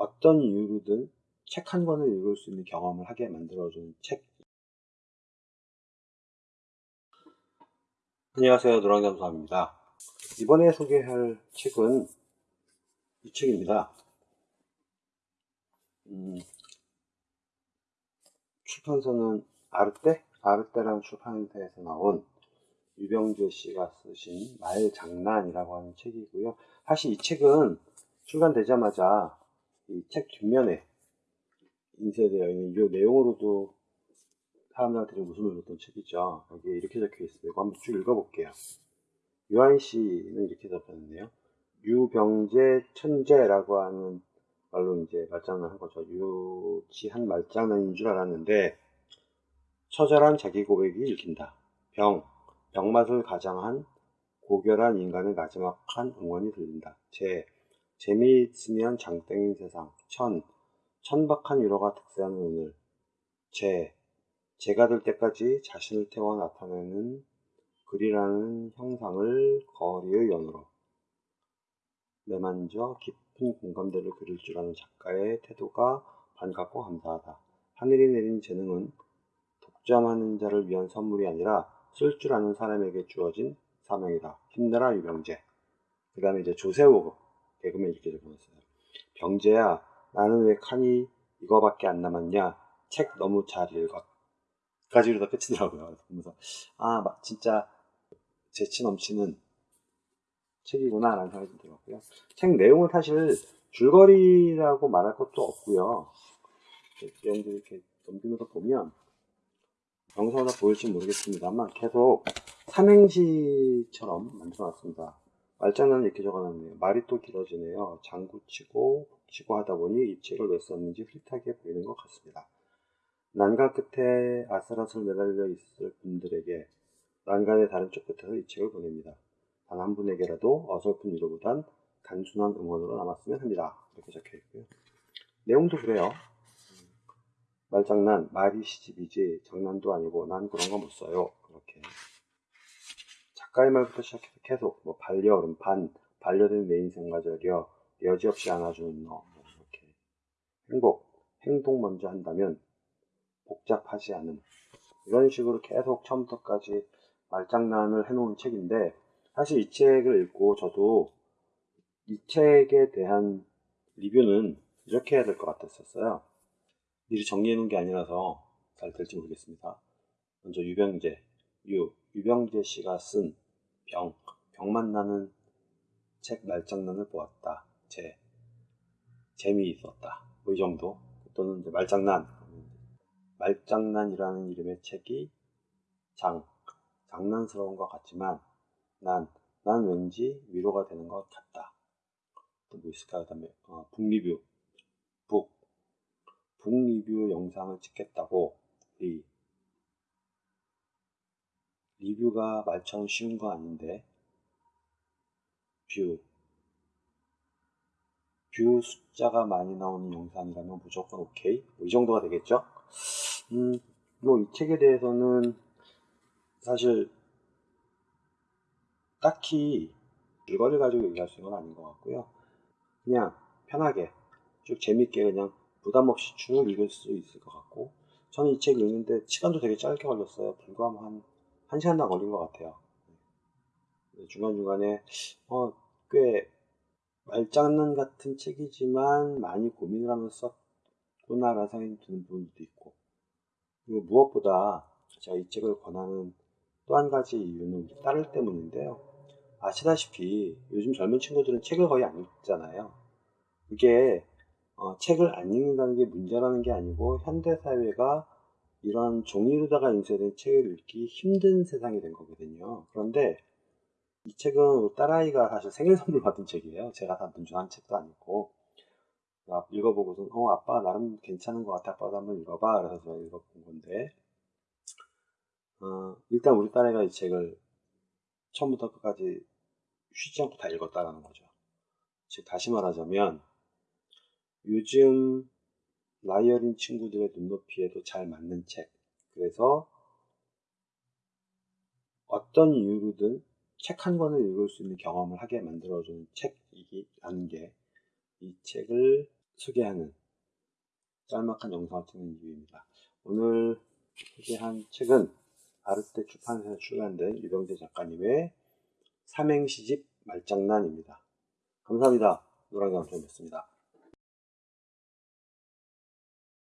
어떤 이유로든 책 한 권을 읽을 수 있는 경험을 하게 만들어주는 책. 안녕하세요. 노랑잠수합니다. 이번에 소개할 책은 이 책입니다. 음, 출판사는 아르떼? 아르떼라는 출판사에서 나온 유병재 씨가 쓰신 말 장난이라고 하는 책이고요. 사실 이 책은 출간되자마자 이 책 뒷면에 인쇄되어 있는 이 내용으로도 사람들한테 웃음을 줬던 책이죠. 여기에 이렇게 적혀. 이거 한번 쭉 읽어볼게요. 유한 씨는 이렇게 적혔는데요. 유병재 천재라고 하는 말로 이제 말장난 한 거죠. 유치한 말장난인 줄 알았는데 처절한 자기 고백이 읽힌다. 병, 병맛을 가장한 고결한 인간의 마지막한 응원이 들린다. 재, 재미있으면 장땡인 세상. 천, 천박한 위로가 특세하는 오늘. 재, 재가 될 때까지 자신을 태워 나타내는 글이라는 형상을 거리의 연으로 내만져 깊은 공감대를 그릴 줄 아는 작가의 태도가 반갑고 감사하다. 하늘이 내린 재능은 독점하는 자를 위한 선물이 아니라 쓸 줄 아는 사람에게 주어진 사명이다. 힘내라 유병재. 그 다음에 이제 조세호 개그맨 이렇게 적어놨어요. 병재야, 나는 왜 칸이 이거밖에 안 남았냐? 책 너무 잘 읽었. 까지로 다 끝이더라고요. 그래서 아, 막 진짜 재치 넘치는 책이구나 라는 생각이 들었고요. 책 내용은 사실 줄거리라고 말할 것도 없고요. 여러분들 이렇게 넘기면서 보면 영상으로 보일지 모르겠습니다만 계속 삼행시처럼 만들어놨습니다. 말장난을 이렇게 적어놨네요. 말이 또 길어지네요. 장구치고 북치고 하다 보니 이 책을 왜 썼는지 흐릿하게 보이는 것 같습니다. 난간 끝에 아슬아슬 매달려 있을 분들에게 난간의 다른 쪽 끝에서 이 책을 보냅니다. 단 한 분에게라도 어설픈 위로보단 단순한 응원으로 남았으면 합니다. 이렇게 적혀 있고요. 내용도 그래요. 말장난, 말이 시집이지 장난도 아니고 난 그런 거 못 써요. 그렇게 작가의 말부터 시작해서 계속 뭐 반려어른, 반, 반려된 내 인생과 저려 여지없이 안아주는 너뭐 이렇게 행복, 행동 먼저 한다면 복잡하지 않음 이런 식으로 계속 처음부터까지 말장난을 해놓은 책인데 사실 이 책을 읽고 저도 이 책에 대한 리뷰는 이렇게 해야 될 것 같았었어요. 미리 정리해 놓은 게 아니라서 잘 될지 모르겠습니다. 먼저 유병재, 유, 유병재 씨가 쓴 병, 병만 나는 책 말장난을 보았다. 재, 재미있었다. 뭐이 정도. 또는 이제 말장난, 말장난이라는 이름의 책이 장, 장난스러운 것 같지만 난, 난 왠지 위로가 되는 것 같다. 또 뭐 있을까요? 그 다음에 어, book 리뷰, book, book 리뷰 영상을 찍겠다고 리, 리뷰가 말처럼 쉬운 거 아닌데 view, view 숫자가 많이 나오는 영상이라면 무조건 오케이 뭐 이 정도가 되겠죠? 음, 뭐이 책에 대해서는 사실 딱히 줄거리를 가지고 얘기할 수 있는 건 아닌 것 같고요. 그냥 편하게 쭉 재밌게 그냥 부담 없이 쭉 읽을 수 있을 것 같고 저는 이 책 읽는데 시간도 되게 짧게 걸렸어요. 불과 한 1시간도 안 걸린 것 같아요. 중간중간에 어, 꽤 말장난 같은 책이지만 많이 고민을 하면서 썼구나라는 생각이 드는 부분도 있고 그리고 무엇보다 제가 이 책을 권하는 또 한 가지 이유는 딸을 때문인데요. 아시다시피 요즘 젊은 친구들은 책을 거의 안 읽잖아요. 이게 어, 책을 안 읽는다는 게 문제라는 게 아니고 현대 사회가 이런 종이로다가 인쇄된 책을 읽기 힘든 세상이 된 거거든요. 그런데 이 책은 딸아이가 사실 생일 선물 받은 책이에요. 제가 다 문준한 책도 아니고 읽어보고서 어 아빠 나름 괜찮은 것 같아 아빠도 한번 읽어봐 그래서 제가 읽어본 건데 어, 일단 우리 딸애가 이 책을 처음부터 끝까지 쉬지 않고 다 읽었다라는 거죠. 즉 다시 말하자면 요즘 라이어린 친구들의 눈높이에도 잘 맞는 책. 그래서 어떤 이유로든 책 한 권을 읽을 수 있는 경험을 하게 만들어주는 책이라는 게 이 책을 소개하는 짤막한 영상을 찍는 이유입니다. 오늘 소개한 책은 아르테 출판사에서 출간된 유병재 작가님의 삼행시집 말장난입니다. 감사합니다. 노랑장통이었습니다.